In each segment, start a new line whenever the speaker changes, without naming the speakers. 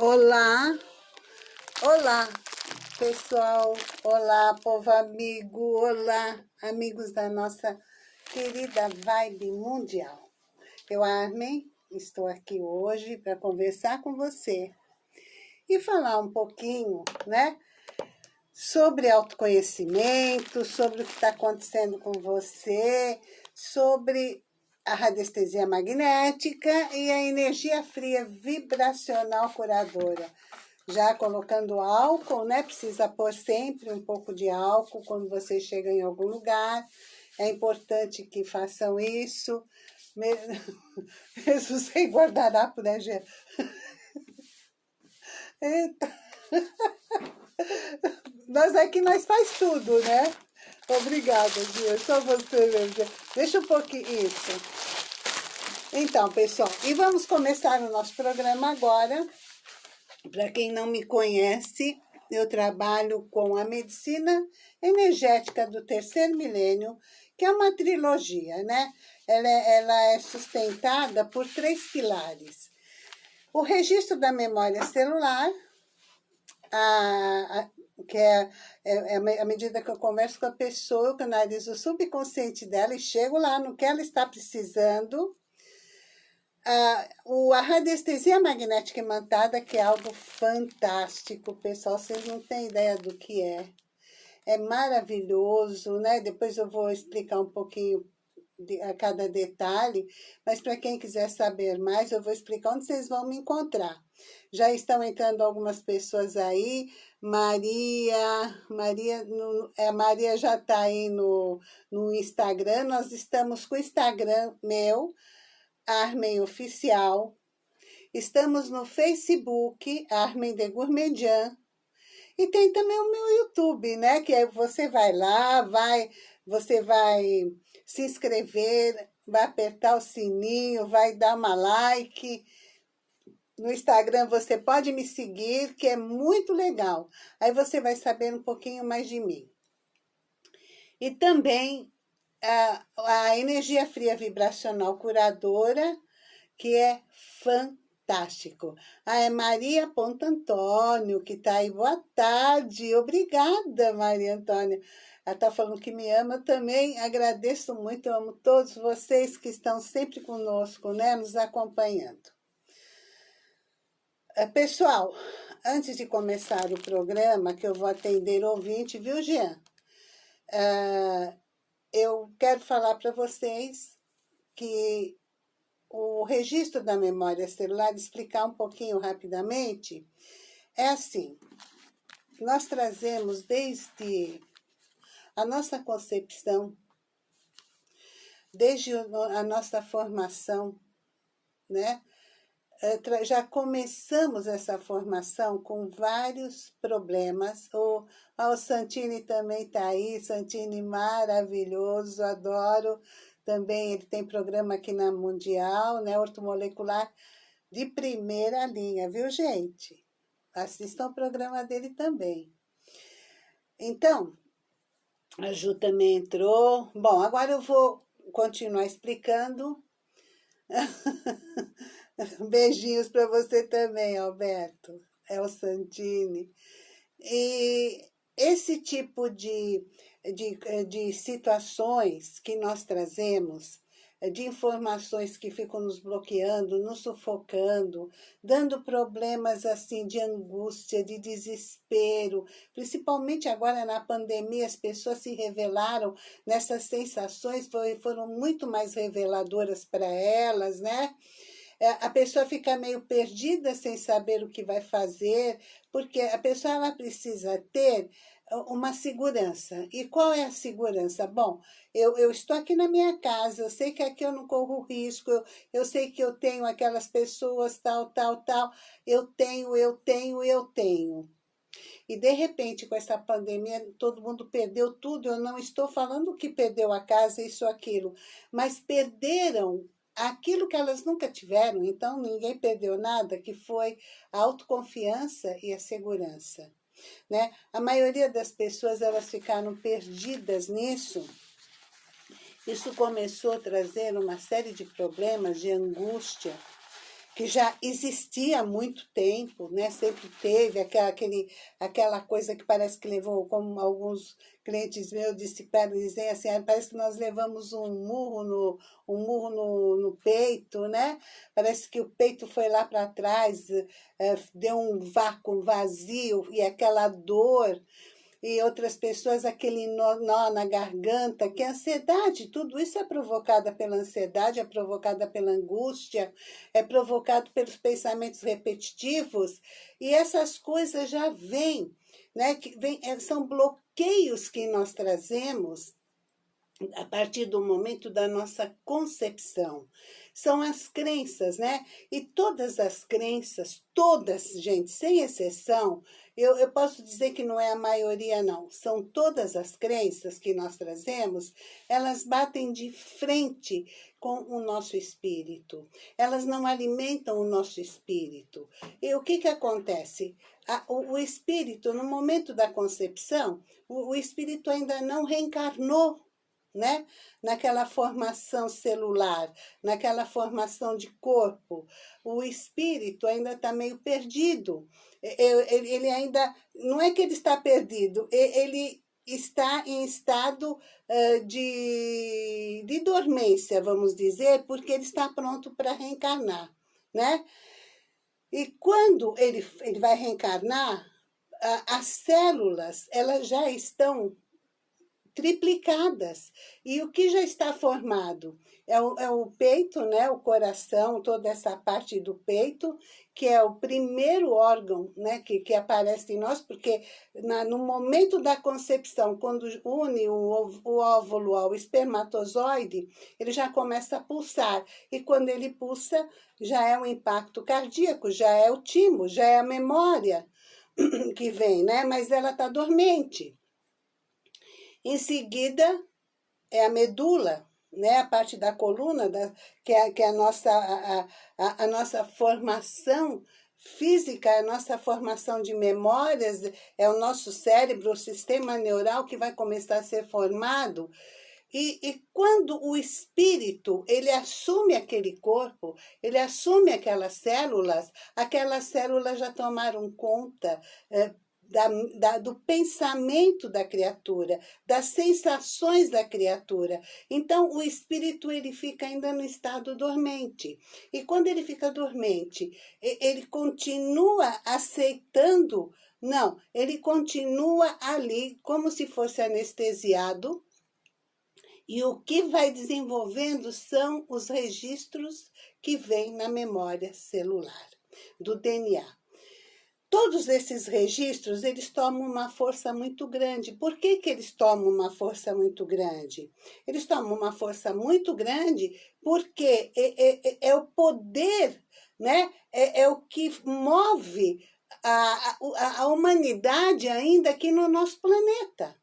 Olá, olá pessoal, olá povo amigo, olá amigos da nossa querida Vibe Mundial. Eu, Armin, estou aqui hoje para conversar com você e falar um pouquinho, né, sobre autoconhecimento, sobre o que está acontecendo com você, sobre a radiestesia magnética e a energia fria vibracional curadora. Já colocando álcool, né? Precisa pôr sempre um pouco de álcool quando você chega em algum lugar. É importante que façam isso. Mesmo sem guardanapo, né, Gê? Eita. Nós aqui, nós faz tudo, né? Obrigada, Gia. Só você mesmo. Deixa um pouquinho isso. Então, pessoal, e vamos começar o nosso programa agora. Para quem não me conhece, eu trabalho com a medicina energética do terceiro milênio, que é uma trilogia, né? Ela é, ela é sustentada por três pilares. O registro da memória celular, a, que é, é, é, medida que eu converso com a pessoa, eu canalizo o subconsciente dela e chego lá no que ela está precisando. Ah, o, a radiestesia magnética imantada, que é algo fantástico, pessoal, vocês não têm ideia do que é. É maravilhoso, né? Depois eu vou explicar um pouquinho de, a cada detalhe, mas para quem quiser saber mais, eu vou explicar onde vocês vão me encontrar. Já estão entrando algumas pessoas aí, Maria, Maria, no, é, Maria já está aí no, no Instagram, nós estamos com o Instagram meu, Armen Oficial, estamos no Facebook, Armen de Gourmandian, e tem também o meu YouTube, né? Que você vai lá, vai, você vai se inscrever, vai apertar o sininho, vai dar uma like. No Instagram você pode me seguir, que é muito legal. Aí você vai saber um pouquinho mais de mim. E também a, a energia fria vibracional curadora, que é fantástico. Ah, é Maria Ponto Antônio, que está aí. Boa tarde. Obrigada, Maria Antônia. Ela está falando que me ama também. Agradeço muito, amo todos vocês que estão sempre conosco, né, nos acompanhando. É, pessoal, antes de começar o programa, que eu vou atender ouvinte, viu, Jean? É, eu quero falar para vocês que o registro da memória celular, explicar um pouquinho rapidamente, é assim, nós trazemos desde a nossa concepção, desde a nossa formação, né? É, já começamos essa formação com vários problemas. O, o Santini também está aí, Santini maravilhoso, adoro também ele tem programa aqui na Mundial, né? Ortomolecular de primeira linha, viu, gente? Assistam o programa dele também. Então, a Ju também entrou. Bom, agora eu vou continuar explicando. Beijinhos para você também, Alberto. É o Santini. E esse tipo de de, de situações que nós trazemos, de informações que ficam nos bloqueando, nos sufocando, dando problemas assim de angústia, de desespero, principalmente agora na pandemia, as pessoas se revelaram nessas sensações, foram muito mais reveladoras para elas, né? Eh, a pessoa fica meio perdida sem saber o que vai fazer, porque a pessoa ela precisa ter uma segurança. E qual é a segurança? Bom, eu, eu estou aqui na minha casa, eu sei que aqui eu não corro risco, eu, eu sei que eu tenho aquelas pessoas, tal, tal, tal, eu tenho, eu tenho, eu tenho. E de repente, com essa pandemia, todo mundo perdeu tudo. Eu não estou falando que perdeu a casa, isso, aquilo, mas perderam aquilo que elas nunca tiveram, então ninguém perdeu nada, que foi a autoconfiança e a segurança. Né? A maioria das pessoas elas ficaram perdidas nisso. Isso começou a trazer uma série de problemas de angústia, que já existia há muito tempo, né? sempre teve aquela, aquele, aquela coisa que parece que levou, como alguns clientes meus disseram, dizem assim, ah, parece que nós levamos um murro no, um murro no, no peito, né? Parece que o peito foi lá para trás, é, deu um vácuo, vazio, e aquela dor e outras pessoas aquele nó, nó, na garganta, que a ansiedade, tudo isso é provocada pela ansiedade, é provocada pela angústia, é provocado pelos pensamentos repetitivos, e essas coisas já vêm, né, que vem, é, são bloqueios que nós trazemos a partir do momento da nossa concepção. São as crenças, né? E todas as crenças, todas, gente, sem exceção, eu, eu posso dizer que não é a maioria, não. São todas as crenças que nós trazemos, elas batem de frente com o nosso espírito. Elas não alimentam o nosso espírito. E o que, que acontece? A, o, o, espírito, no momento da concepção, o, o espírito ainda não reencarnou né? naquela formação celular, naquela formação de corpo. O espírito ainda está meio perdido. Ele ainda, não é que ele está perdido, ele está em estado de, de dormência, vamos dizer, porque ele está pronto para reencarnar, né? E quando ele, ele vai reencarnar, as células, elas já estão triplicadas. E o que já está formado? É o, é o peito, né, o coração, toda essa parte do peito, que é o primeiro órgão né, que, que aparece em nós, porque na, no momento da concepção, quando une o, o óvulo ao espermatozoide, ele já começa a pulsar. E quando ele pulsa, já é um impacto cardíaco, já é o timo, já é a memória que vem, né? Mas ela está dormente. Em seguida, é a medula, né? a parte da coluna, da, que, é, que é a nossa, a, a, a nossa formação física, a nossa formação de memórias, é o nosso cérebro, o sistema neural que vai começar a ser formado. E, e, quando o espírito, ele assume aquele corpo, ele assume aquelas células, aquelas células já tomaram conta, é, da, da, do pensamento da criatura, das sensações da criatura. Então, o espírito ele fica ainda no estado dormente. E quando ele fica dormente, ele continua aceitando, não, ele continua ali como se fosse anestesiado, e o que vai desenvolvendo são os registros que vêm na memória celular, do DNA. Todos esses registros, eles tomam uma força muito grande. Por que, que eles tomam uma força muito grande? Eles tomam uma força muito grande porque é, é, é o poder, né? é, é o que move a, a, a humanidade ainda aqui no nosso planeta.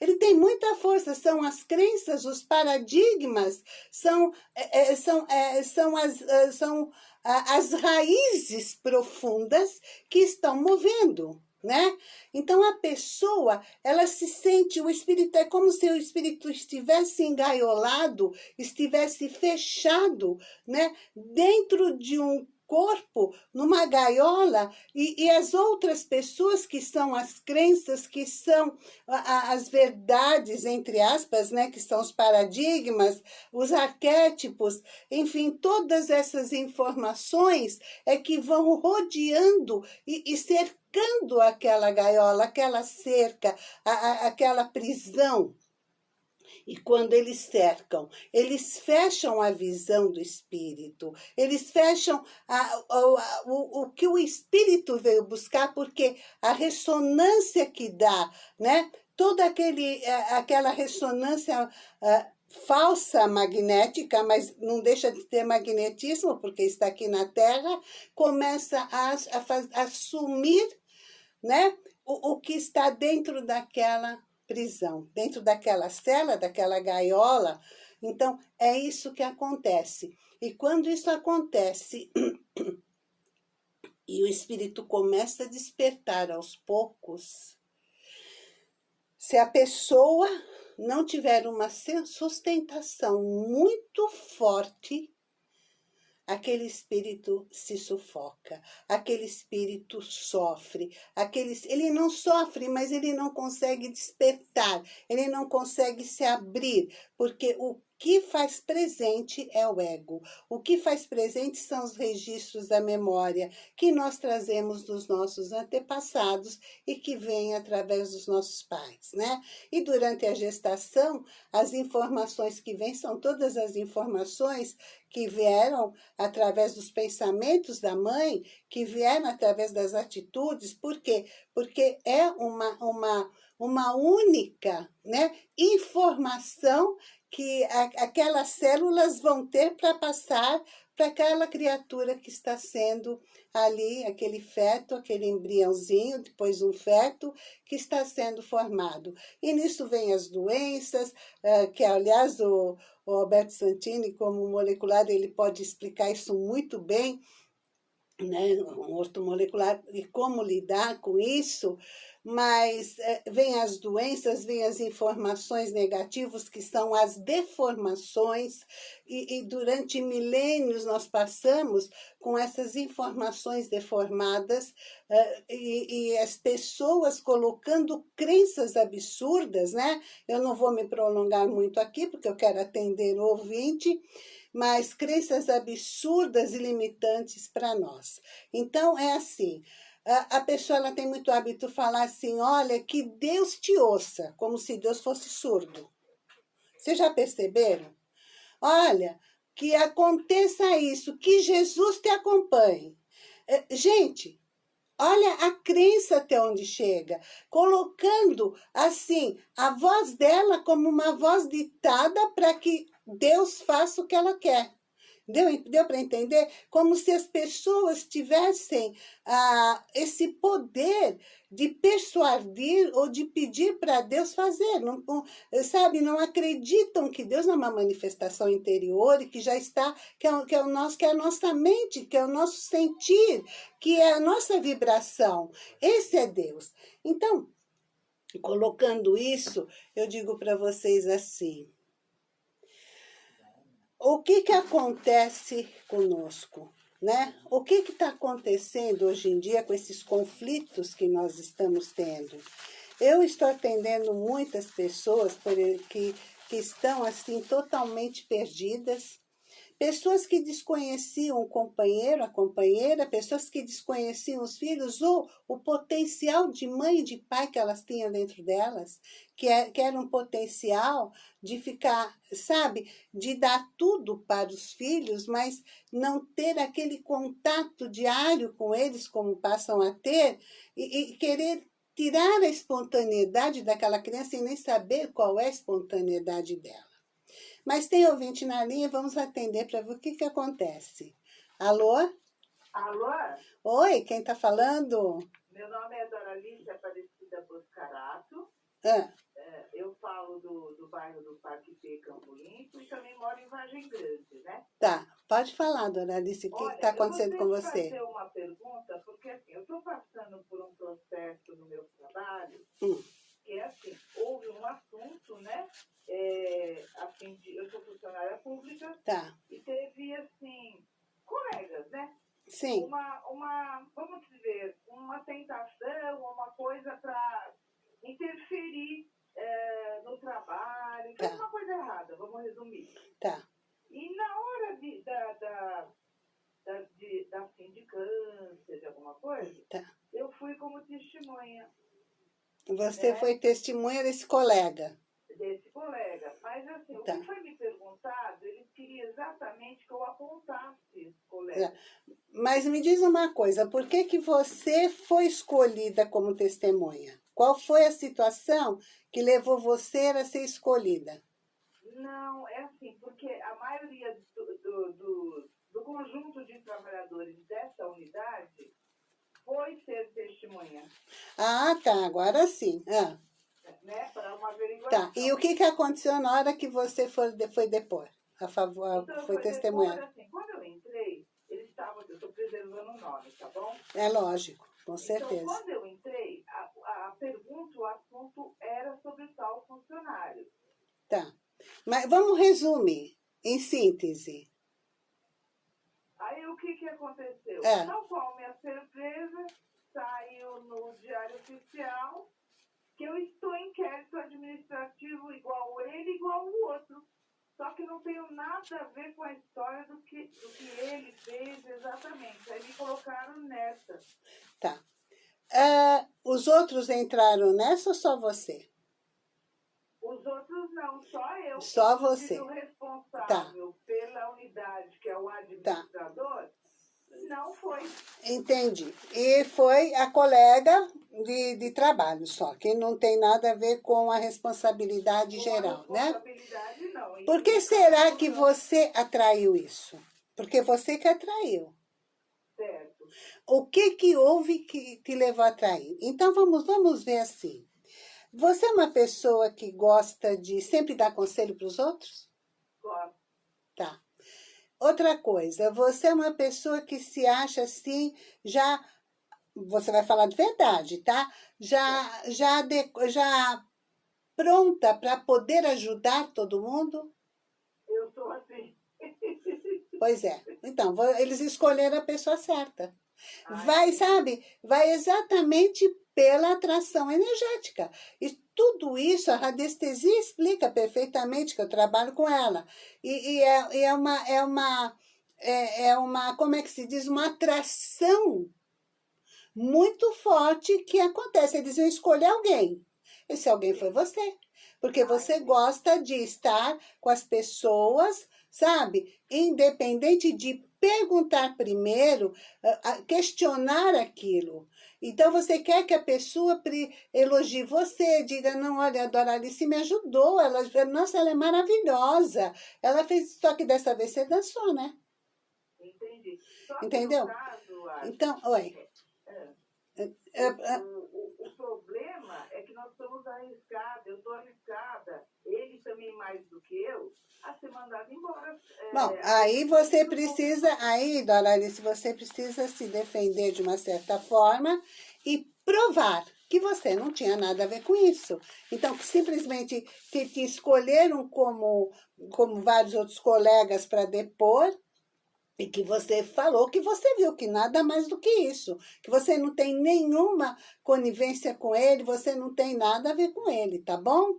Ele tem muita força, são as crenças, os paradigmas, são, é, é são, é, são, as, é, são as raízes profundas que estão movendo. Né? Então a pessoa, ela se sente, o espírito é como se o espírito estivesse engaiolado, estivesse fechado, né? Dentro de um corpo numa gaiola e, e, as outras pessoas que são as crenças, que são a, as verdades, entre aspas, né, que são os paradigmas, os arquétipos, enfim, todas essas informações é que vão rodeando e, e cercando aquela gaiola, aquela cerca, a, aquela prisão. E quando eles cercam, eles fecham a visão do espírito, eles fecham a, a, a, o, o que o espírito veio buscar, porque a ressonância que dá, né? Toda aquele, é, aquela ressonância uh, falsa magnética, mas não deixa de ter magnetismo, porque está aqui na Terra, começa a, a, a assumir né, o, o que está dentro daquela prisão, dentro daquela cela, daquela gaiola. Então, é isso que acontece. E quando isso acontece e o espírito começa a despertar aos poucos, se a pessoa não tiver uma sustentação muito forte, aquele espírito se sufoca, aquele espírito sofre, aquele, ele não sofre, mas ele não consegue despertar, ele não consegue se abrir, porque o que faz presente é o ego. O que faz presente são os registros da memória que nós trazemos dos nossos antepassados e que vêm através dos nossos pais, né? E durante a gestação, as informações que vêm são todas as informações que vieram através dos pensamentos da mãe, que vieram através das atitudes, por quê? Porque é uma, uma, uma única né, informação que a, aquelas células vão ter para passar para aquela criatura que está sendo ali, aquele feto, aquele embriãozinho, depois um feto, que está sendo formado. E nisso vem as doenças, uh, que aliás o, o Alberto Santini, como molecular, ele pode explicar isso muito bem, né, um ortomolecular, e como lidar com isso, mas é, vem as doenças, vem as informações negativas, que são as deformações, e, e, durante milênios nós passamos com essas informações deformadas uh, e, e, as pessoas colocando crenças absurdas, né? Eu não vou me prolongar muito aqui, porque eu quero atender o ouvinte, mas crenças absurdas e limitantes para nós. Então, é assim, a, pessoa ela tem muito hábito falar assim, olha, que Deus te ouça, como se Deus fosse surdo. Vocês já perceberam? Olha, que aconteça isso, que Jesus te acompanhe. É, gente, olha a crença até onde chega, colocando assim a voz dela como uma voz ditada para que Deus faça o que ela quer. Deu, deu para entender? Como se as pessoas tivessem ah, esse poder de persuadir ou de pedir para Deus fazer. Não, não, sabe, não acreditam que Deus é uma manifestação interior e que já está, que é, que é, o nosso, que é a nossa mente, que é o nosso sentir, que é a nossa vibração. Esse é Deus. Então, colocando isso, eu digo para vocês assim, o que, que acontece conosco? Né? O que está acontecendo hoje em dia com esses conflitos que nós estamos tendo? Eu estou atendendo muitas pessoas que, que estão assim totalmente perdidas, pessoas que desconheciam o companheiro, a companheira, pessoas que desconheciam os filhos ou o potencial de mãe e de pai que elas tinham dentro delas, que, é, que era um potencial de ficar, sabe, de dar tudo para os filhos, mas não ter aquele contato diário com eles, como passam a ter, e, e querer tirar a espontaneidade daquela criança sem nem saber qual é a espontaneidade dela. Mas tem ouvinte na linha, vamos atender para ver o que, que acontece. Alô?
Alô?
Oi, quem está falando?
Meu nome é Doralice Aparecida Boscarato.
Ah.
É, eu falo do, do bairro do Parque P, Campo Limpo, e também moro em Vargem Grande, né?
Tá, pode falar, dona Alice, o que está acontecendo com você?
Eu fazer uma pergunta, porque assim, eu estou passando por um processo no meu trabalho,
hum.
que é assim, houve um assunto, né, é, assim, de, eu sou funcionária pública.
Tá.
E teve, assim, colegas, né?
Sim.
Uma, uma vamos dizer, uma tentação, uma coisa para interferir é, no trabalho, tá. uma coisa errada, vamos resumir.
Tá.
E na hora de, da, da, da, de, da sindicância, de alguma coisa,
tá.
eu fui como testemunha.
Você né? foi testemunha desse colega?
Desse colega. Mas assim, tá. o que foi me perguntado, ele queria exatamente que eu apontasse esse colega.
É. Mas me diz uma coisa, por que, que você foi escolhida como testemunha? Qual foi a situação que levou você a ser escolhida?
Não, é assim, porque a maioria do, do, do, do conjunto de trabalhadores dessa unidade foi ser testemunha.
Ah, tá, agora sim. Ah
né, para uma averiguação.
Tá, e o que, que aconteceu na hora que você foi, foi depor? A favor,
então,
foi testemunhar?
Assim, quando eu entrei, eles estavam, eu estou preservando o nome, tá bom?
É lógico, com
então,
certeza.
Então, quando eu entrei, a, a pergunta, o assunto era sobre tal funcionário.
Tá, mas vamos resumir, em síntese.
aconteceu? É. Tal qual minha surpresa, saiu no Diário Oficial que eu estou em inquérito administrativo igual ele, igual o outro. Só que não tenho nada a ver com a história do que, do que ele fez exatamente. Aí me colocaram nessa.
Tá. Uh, os outros entraram nessa ou só você?
Os outros não, só eu.
Só você.
O responsável tá. pela unidade, que é o administrador, tá. não foi.
Entendi. E foi a colega de, de trabalho só, que não tem nada a ver com a responsabilidade com geral,
a
né?
responsabilidade, né? Não.
Por que será que você atraiu isso? Porque você que atraiu.
Certo.
O que que houve que te levou a atrair? Então, vamos, vamos ver assim. Você é uma pessoa que gosta de sempre dar conselho para os outros?
Gosto.
Tá. Outra coisa, você é uma pessoa que se acha assim, já, você vai falar de verdade, tá? Já, já, de, já pronta para poder ajudar todo mundo?
Eu sou assim.
Pois é. Então, eles escolheram a pessoa certa. Vai, sabe? Vai exatamente pela atração energética. E tudo isso, a radiestesia explica perfeitamente, que eu trabalho com ela. E, e é, é, uma, é, uma, é, é uma, como é que se diz? Uma atração muito forte que acontece. Eles vão escolher alguém. Esse alguém foi você. Porque você gosta de estar com as pessoas, sabe? Independente de perguntar primeiro, questionar aquilo. Então, você quer que a pessoa elogie você, diga, não, olha, a Doralice me ajudou, ela, nossa, ela é maravilhosa. Ela fez, só que dessa vez você dançou,
né? Entendi. Só
Entendeu?
Caso,
então, oi.
É, é, é, o, o, problema é que nós estamos arriscados, eu estou arriscada, ele também mais do que eu, a ser mandado embora.
É, Bom, aí você precisa, aí, Doralice, você precisa se defender de uma certa forma e provar que você não tinha nada a ver com isso. Então, que simplesmente te, te escolheram como, como vários outros colegas para depor, e que você falou que você viu que nada mais do que isso, que você não tem nenhuma conivência com ele, você não tem nada a ver com ele, tá bom?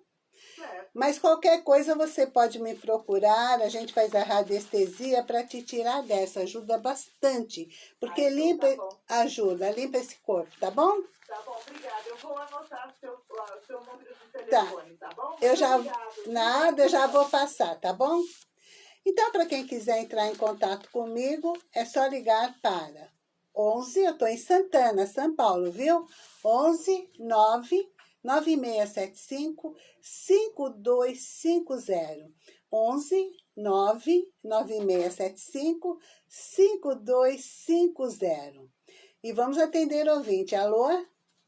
Mas qualquer coisa você pode me procurar, a gente faz a radiestesia para te tirar dessa, ajuda bastante. Porque
Ai,
limpa,
tá
ajuda, limpa esse corpo, tá bom?
Tá bom, obrigada. Eu vou anotar seu, seu número de telefone, tá, tá bom?
Eu já, nada, eu já vou passar, tá bom? Então, para quem quiser entrar em contato comigo, é só ligar para 11, eu estou em Santana, São Paulo, viu? 11 9 9675 5250. 11 99675 5250. E vamos atender o ouvinte. Alô?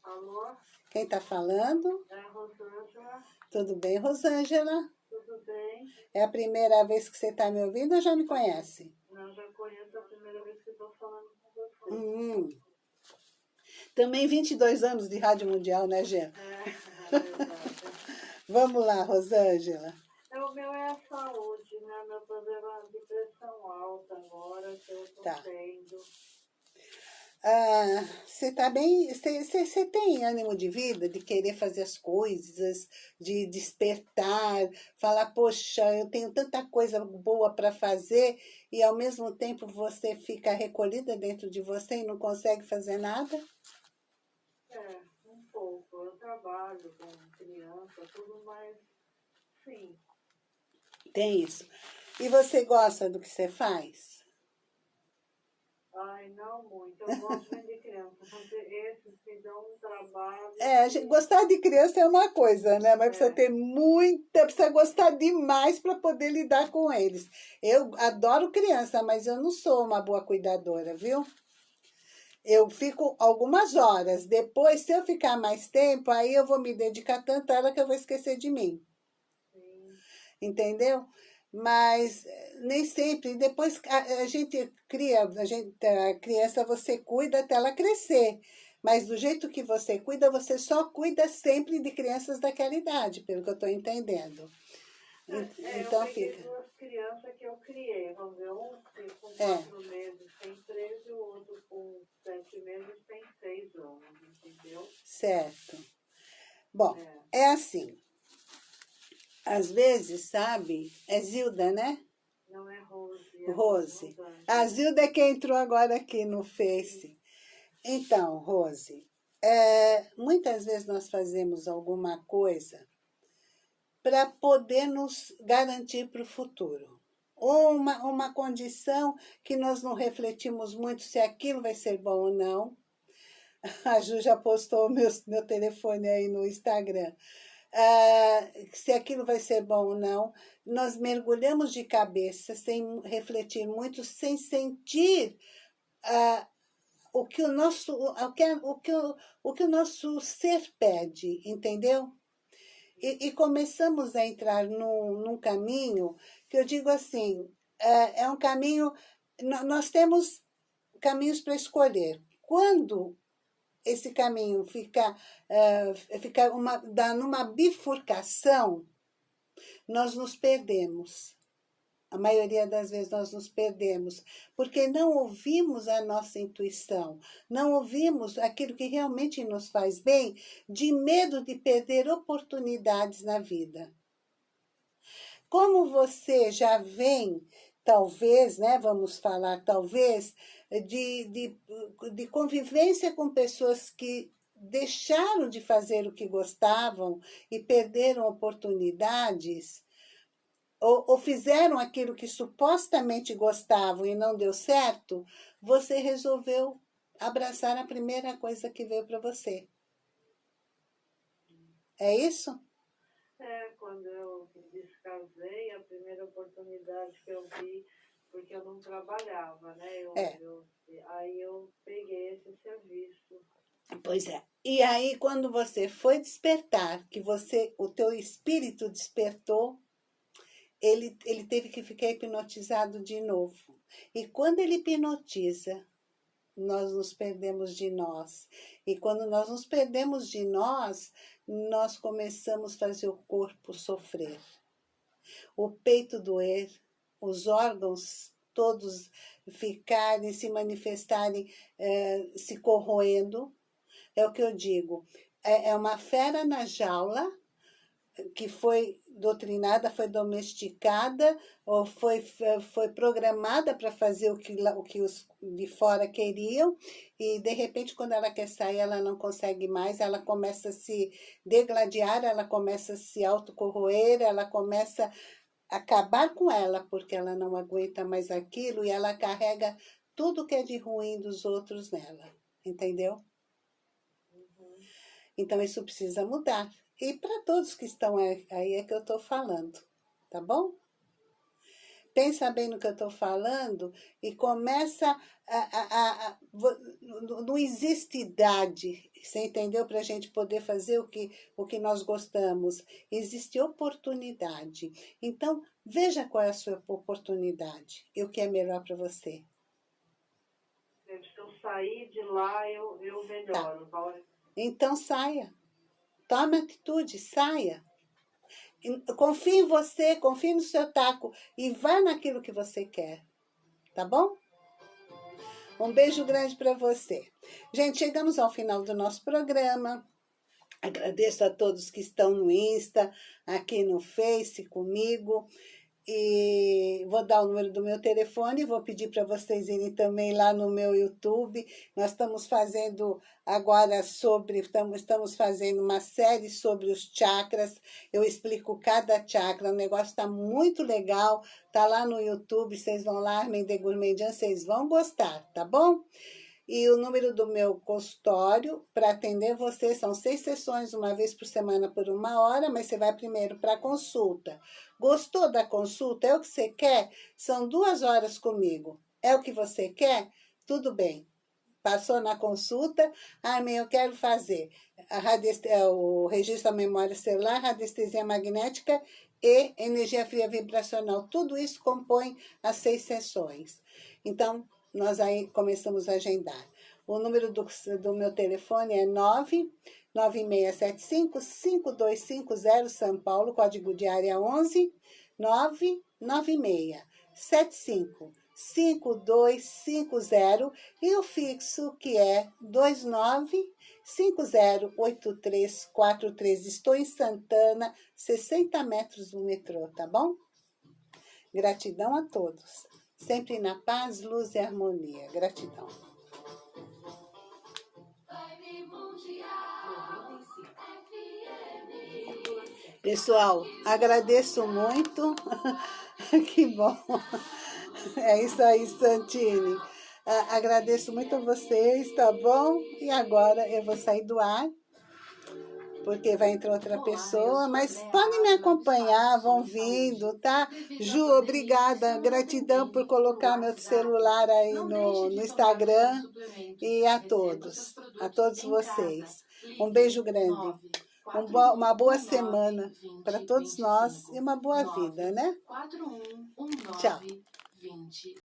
Alô?
Quem está falando?
É a Rosângela.
Tudo bem, Rosângela?
Bem.
É a primeira vez que você está me ouvindo ou já me conhece?
Não, já conheço a primeira vez que estou falando com você.
Hum. Também 22 anos de Rádio Mundial, né, Gê? É,
é
Vamos lá, Rosângela.
É, o meu é a saúde, né? Meu problema é de pressão alta agora, que eu estou tá. tendo.
Ah, você tá bem, você tem ânimo de vida, de querer fazer as coisas, de despertar, falar, poxa, eu tenho tanta coisa boa para fazer e ao mesmo tempo você fica recolhida dentro de você e não consegue fazer nada?
É, um pouco. Eu trabalho com criança, tudo mais, sim.
Tem isso. E você gosta do que você faz?
Ai, não muito. Eu gosto de criança, esses que dão um trabalho...
É, gente, gostar de criança é uma coisa, né? Mas é. precisa ter muita, precisa gostar demais para poder lidar com eles. Eu adoro criança, mas eu não sou uma boa cuidadora, viu? eu fico algumas horas. Depois, se eu ficar mais tempo, aí eu vou me dedicar tanto a ela que eu vou esquecer de mim.
Sim.
Entendeu? Mas nem sempre. Depois a, a, gente cria, a, gente, a criança você cuida até ela crescer. Mas do jeito que você cuida, você só cuida sempre de crianças daquela idade, pelo que eu estou entendendo.
É,
então
eu
fica.
duas crianças que eu criei, vamos ver, um com
É.
quatro meses tem 13 e o outro com sete meses tem seis anos, entendeu?
Certo. Bom,
É.
é assim. Às vezes, sabe, é Zilda, né?
Não é Rose. é
Rose. A Zilda é quem entrou agora aqui no Face. Então, Rose, é, muitas vezes nós fazemos alguma coisa para poder nos garantir para o futuro. Ou uma, uma condição que nós não refletimos muito se aquilo vai ser bom ou não. A Ju já postou meu, meu telefone aí no Instagram. Ah, se aquilo vai ser bom ou não. Nós mergulhamos de cabeça, sem refletir muito, sem sentir ah, o que o nosso o que, o, que, o, que o nosso ser pede, entendeu? E, e começamos a entrar num, num caminho que eu digo assim, é, é um caminho, nó- nós temos caminhos para escolher. Quando esse caminho fica, eh, fica uma, dá numa bifurcação, nós nos perdemos. A maioria das vezes nós nos perdemos, porque não ouvimos a nossa intuição, não ouvimos aquilo que realmente nos faz bem, de medo de perder oportunidades na vida. Como você já vem, talvez, né, vamos falar talvez, de, de, de convivência com pessoas que deixaram de fazer o que gostavam e perderam oportunidades, ou, ou fizeram aquilo que supostamente gostavam e não deu certo, você resolveu abraçar a primeira coisa que veio para você. É isso?
É, quando eu descasei, a primeira oportunidade que eu vi, porque eu não trabalhava, né? Eu,
É.
eu- aí eu peguei esse serviço.
Pois é. E aí, quando você foi despertar, que você, o teu espírito despertou, ele, ele teve que ficar hipnotizado de novo. E quando ele hipnotiza, nós nos perdemos de nós. E quando nós nos perdemos de nós, nós começamos a fazer o corpo sofrer. O peito doer, os órgãos todos ficarem, se manifestarem, eh, se corroendo. É o que eu digo. É, é uma fera na jaula que foi doutrinada, foi domesticada ou foi, foi programada para fazer o que, o que os de fora queriam e de repente quando ela quer sair ela não consegue mais, ela começa a se degladiar, ela começa a se autocorroer, ela começa acabar com ela porque ela não aguenta mais aquilo e ela carrega tudo que é de ruim dos outros nela, entendeu?
Uhum.
Então isso precisa mudar. E para todos que estão aí aí é que eu estou falando, tá bom? Pensa bem no que eu estou falando e começa a, a, a, não existe idade, você entendeu? Para a gente poder fazer o que, o que nós gostamos. Existe oportunidade. Então, veja qual é a sua oportunidade e o que é melhor para você.
Se eu sair de lá, eu, eu melhoro.
Tá.
Na hora-
Então saia. Tome atitude, saia. Confie em você, confie no seu taco e vá naquilo que você quer. Tá bom? Um beijo grande para você. Gente, chegamos ao final do nosso programa. Agradeço a todos que estão no Insta, aqui no Face comigo. E vou dar o número do meu telefone, vou pedir para vocês irem também lá no meu YouTube. Nós estamos fazendo agora sobre, estamos, estamos fazendo uma série sobre os chakras. Eu explico cada chakra, o negócio está muito legal. Tá lá no YouTube, vocês vão lá, Armin de vocês vão gostar, tá bom? E o número do meu consultório para atender você são seis sessões, uma vez por semana por uma hora, mas você vai primeiro para a consulta. Gostou da consulta? É o que você quer? São duas horas comigo. É o que você quer? Tudo bem. Passou na consulta, ah, eu quero fazer é, o registro da memória celular, radiestesia magnética e energia fria vibracional. Tudo isso compõe as seis sessões. Então, nós aí começamos a agendar. O número do, do meu telefone é 99675-5250 São Paulo, código de área 11 996 75 5250 e o fixo que é 29508343. Estou em Santana, 60 metros do metrô, tá bom? Gratidão a todos. Sempre na paz, luz e harmonia. Gratidão. Pessoal, agradeço muito. que bom. É isso aí, Santini. Agradeço muito a vocês, tá bom? E agora eu vou sair do ar, porque vai entrar outra pessoa, mas podem me acompanhar, vão vindo, tá? Ju, obrigada, gratidão por colocar meu celular aí no, no Instagram e a todos, a todos vocês. Um beijo grande. uma boa semana para todos nós e uma boa vida, né? Tchau. 20